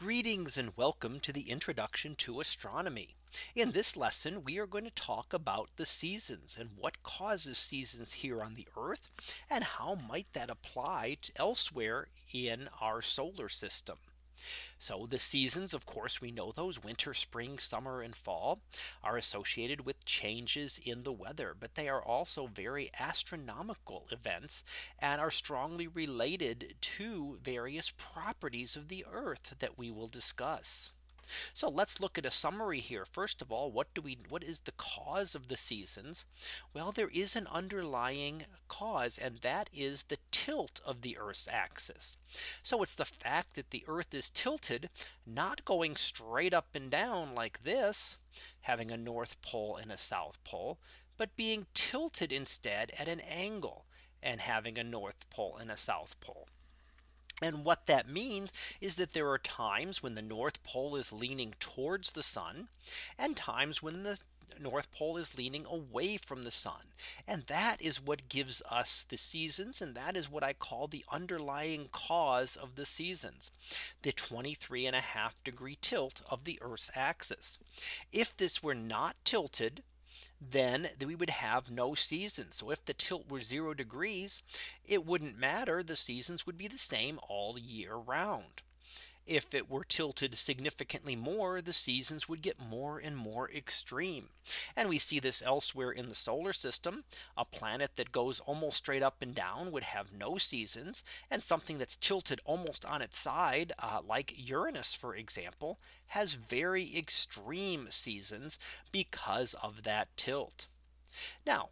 Greetings and welcome to the introduction to astronomy. In this lesson, we are going to talk about the seasons and what causes seasons here on the Earth and how might that apply to elsewhere in our solar system. So the seasons, of course, we know those winter, spring, summer and fall are associated with changes in the weather, but they are also very astronomical events and are strongly related to various properties of the earth that we will discuss. So let's look at a summary here. First of all, what do we what is the cause of the seasons? Well, there is an underlying cause and that is the tilt of the Earth's axis. So it's the fact that the Earth is tilted, not going straight up and down like this, having a North Pole and a South Pole, but being tilted instead at an angle and having a North Pole and a South Pole. And what that means is that there are times when the North Pole is leaning towards the sun and times when the North Pole is leaning away from the sun. And that is what gives us the seasons. And that is what I call the underlying cause of the seasons. The 23 and a half degree tilt of the Earth's axis. If this were not tilted, then we would have no season. So if the tilt were zero degrees, it wouldn't matter. The seasons would be the same all year round. If it were tilted significantly more, the seasons would get more and more extreme. And we see this elsewhere in the solar system. A planet that goes almost straight up and down would have no seasons. And something that's tilted almost on its side, uh, like Uranus, for example, has very extreme seasons because of that tilt. Now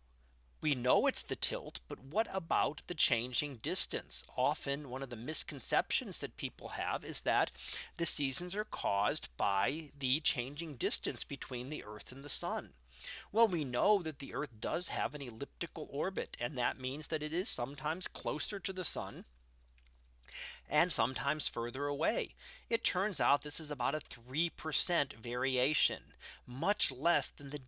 we know it's the tilt, but what about the changing distance? Often one of the misconceptions that people have is that the seasons are caused by the changing distance between the Earth and the sun. Well, we know that the Earth does have an elliptical orbit, and that means that it is sometimes closer to the sun and sometimes further away. It turns out this is about a 3% variation, much less than the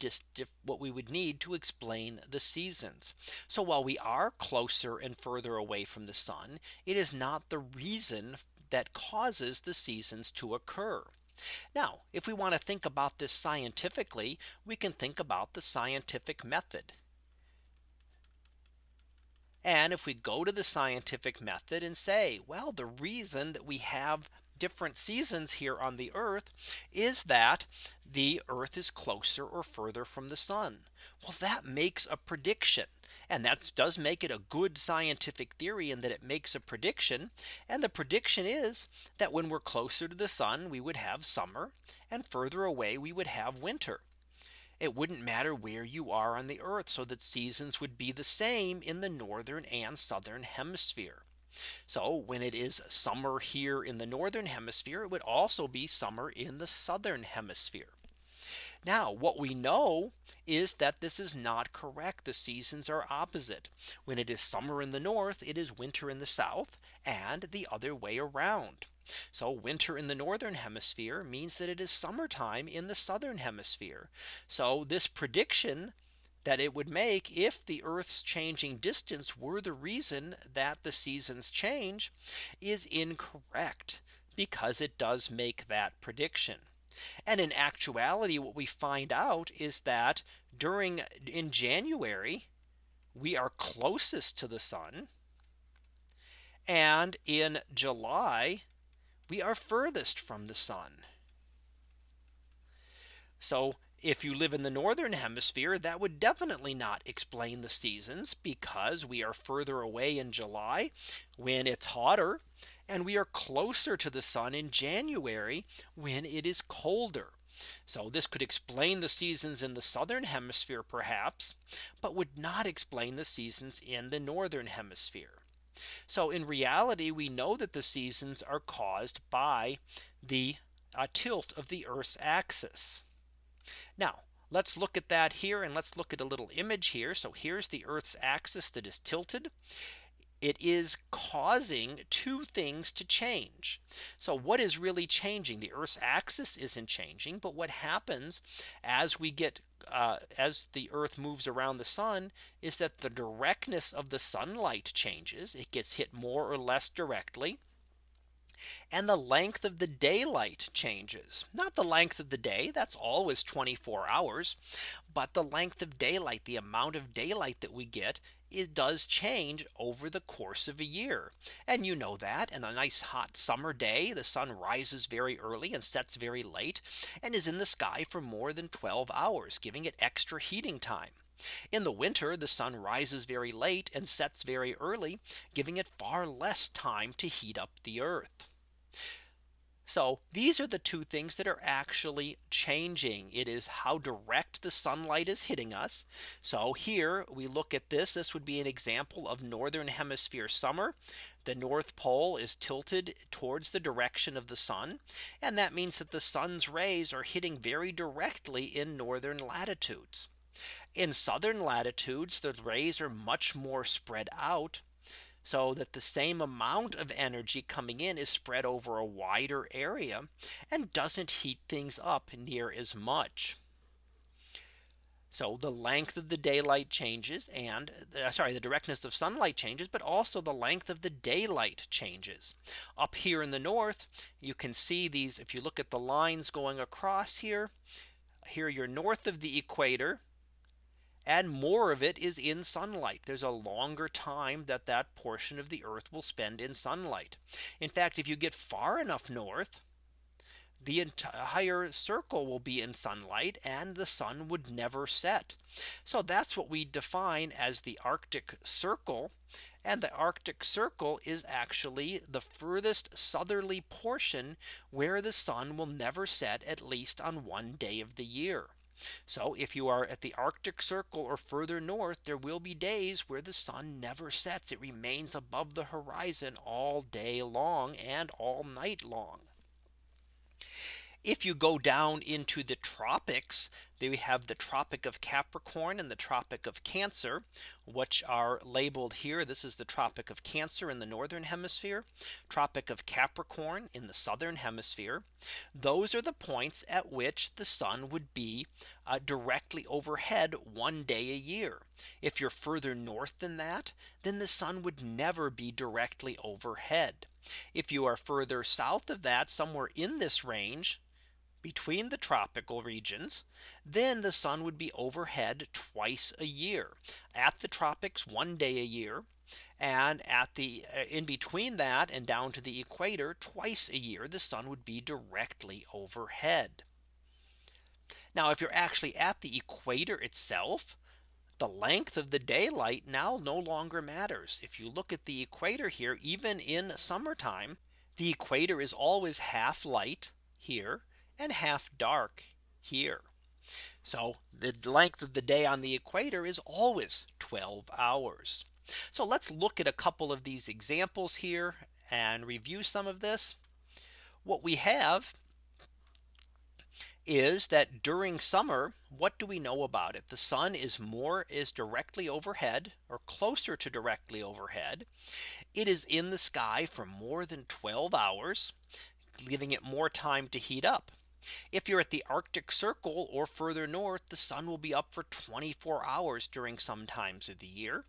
what we would need to explain the seasons. So while we are closer and further away from the sun, it is not the reason that causes the seasons to occur. Now, if we want to think about this scientifically, we can think about the scientific method. And if we go to the scientific method and say, well, the reason that we have different seasons here on the earth is that the earth is closer or further from the sun. Well, that makes a prediction. And that does make it a good scientific theory in that it makes a prediction. And the prediction is that when we're closer to the sun, we would have summer and further away, we would have winter it wouldn't matter where you are on the earth so that seasons would be the same in the northern and southern hemisphere. So when it is summer here in the northern hemisphere, it would also be summer in the southern hemisphere. Now what we know is that this is not correct. The seasons are opposite. When it is summer in the north, it is winter in the south and the other way around. So winter in the northern hemisphere means that it is summertime in the southern hemisphere. So this prediction that it would make if the Earth's changing distance were the reason that the seasons change is incorrect because it does make that prediction. And in actuality, what we find out is that during in January, we are closest to the sun. And in July, we are furthest from the sun. So if you live in the northern hemisphere, that would definitely not explain the seasons because we are further away in July when it's hotter and we are closer to the sun in January when it is colder. So this could explain the seasons in the southern hemisphere perhaps, but would not explain the seasons in the northern hemisphere. So in reality, we know that the seasons are caused by the uh, tilt of the Earth's axis. Now let's look at that here and let's look at a little image here. So here's the Earth's axis that is tilted it is causing two things to change. So what is really changing? The Earth's axis isn't changing. But what happens as we get uh, as the Earth moves around the sun is that the directness of the sunlight changes. It gets hit more or less directly. And the length of the daylight changes not the length of the day that's always 24 hours but the length of daylight the amount of daylight that we get it does change over the course of a year. And you know that in a nice hot summer day, the sun rises very early and sets very late and is in the sky for more than 12 hours, giving it extra heating time. In the winter, the sun rises very late and sets very early, giving it far less time to heat up the earth. So these are the two things that are actually changing. It is how direct the sunlight is hitting us. So here we look at this. This would be an example of northern hemisphere summer. The North Pole is tilted towards the direction of the sun. And that means that the sun's rays are hitting very directly in northern latitudes. In southern latitudes, the rays are much more spread out so that the same amount of energy coming in is spread over a wider area and doesn't heat things up near as much. So the length of the daylight changes and uh, sorry, the directness of sunlight changes, but also the length of the daylight changes. Up here in the north, you can see these if you look at the lines going across here, here you're north of the equator and more of it is in sunlight. There's a longer time that that portion of the earth will spend in sunlight. In fact, if you get far enough north, the entire circle will be in sunlight and the sun would never set. So that's what we define as the Arctic Circle. And the Arctic Circle is actually the furthest southerly portion where the sun will never set at least on one day of the year. So if you are at the Arctic Circle or further north, there will be days where the sun never sets. It remains above the horizon all day long and all night long. If you go down into the tropics, we have the Tropic of Capricorn and the Tropic of Cancer, which are labeled here. This is the Tropic of Cancer in the northern hemisphere, Tropic of Capricorn in the southern hemisphere. Those are the points at which the sun would be uh, directly overhead one day a year. If you're further north than that, then the sun would never be directly overhead. If you are further south of that somewhere in this range, between the tropical regions, then the sun would be overhead twice a year at the tropics one day a year and at the uh, in between that and down to the equator twice a year the sun would be directly overhead. Now if you're actually at the equator itself the length of the daylight now no longer matters. If you look at the equator here even in summertime the equator is always half light here and half dark here. So the length of the day on the equator is always 12 hours. So let's look at a couple of these examples here and review some of this. What we have is that during summer, what do we know about it? The sun is more is directly overhead or closer to directly overhead. It is in the sky for more than 12 hours, giving it more time to heat up. If you're at the Arctic Circle or further north, the sun will be up for 24 hours during some times of the year.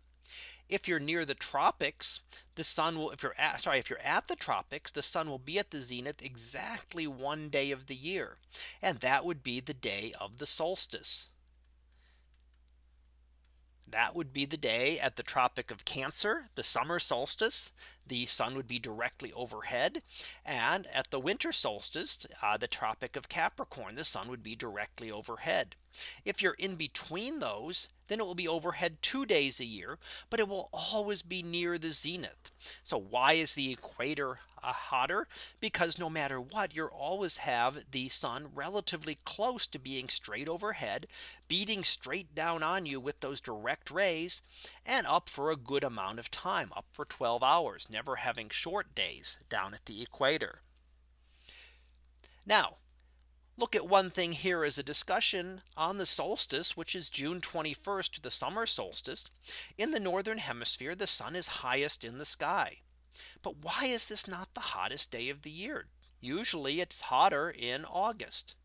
If you're near the tropics, the sun will if you're at sorry, if you're at the tropics, the sun will be at the zenith exactly one day of the year. And that would be the day of the solstice. That would be the day at the Tropic of Cancer, the summer solstice the sun would be directly overhead. And at the winter solstice, uh, the Tropic of Capricorn, the sun would be directly overhead. If you're in between those, then it will be overhead two days a year, but it will always be near the zenith. So why is the equator uh, hotter? Because no matter what, you always have the sun relatively close to being straight overhead, beating straight down on you with those direct rays and up for a good amount of time up for 12 hours, never having short days down at the equator. Now look at one thing here as a discussion on the solstice, which is June 21st, the summer solstice. In the northern hemisphere, the sun is highest in the sky. But why is this not the hottest day of the year? Usually it's hotter in August.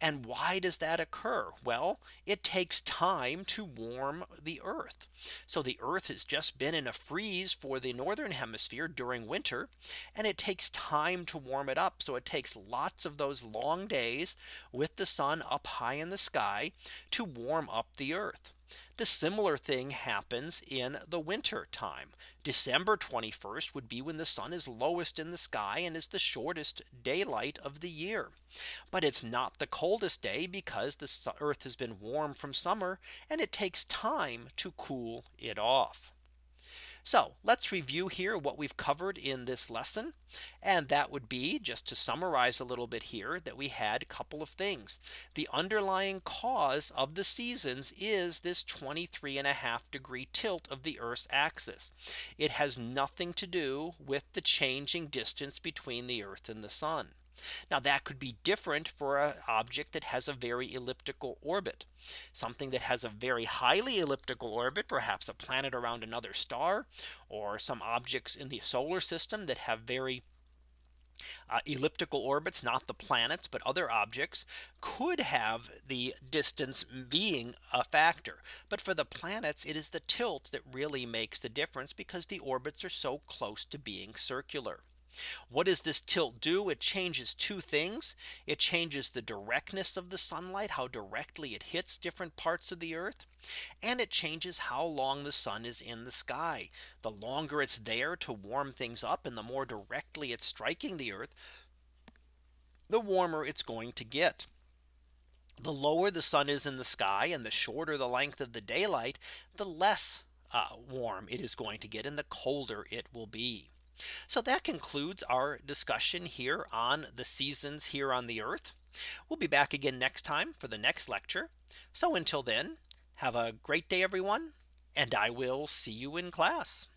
And why does that occur? Well, it takes time to warm the earth. So the earth has just been in a freeze for the northern hemisphere during winter. And it takes time to warm it up. So it takes lots of those long days with the sun up high in the sky to warm up the earth. The similar thing happens in the winter time. December 21st would be when the sun is lowest in the sky and is the shortest daylight of the year. But it's not the coldest day because the earth has been warm from summer and it takes time to cool it off. So let's review here what we've covered in this lesson. And that would be just to summarize a little bit here that we had a couple of things. The underlying cause of the seasons is this 23 and a half degree tilt of the Earth's axis. It has nothing to do with the changing distance between the Earth and the sun. Now that could be different for an object that has a very elliptical orbit. Something that has a very highly elliptical orbit, perhaps a planet around another star, or some objects in the solar system that have very uh, elliptical orbits, not the planets, but other objects could have the distance being a factor. But for the planets, it is the tilt that really makes the difference because the orbits are so close to being circular. What does this tilt do? It changes two things. It changes the directness of the sunlight, how directly it hits different parts of the earth. And it changes how long the sun is in the sky. The longer it's there to warm things up and the more directly it's striking the earth, the warmer it's going to get. The lower the sun is in the sky and the shorter the length of the daylight, the less uh, warm it is going to get and the colder it will be. So that concludes our discussion here on the seasons here on the earth. We'll be back again next time for the next lecture. So until then, have a great day, everyone, and I will see you in class.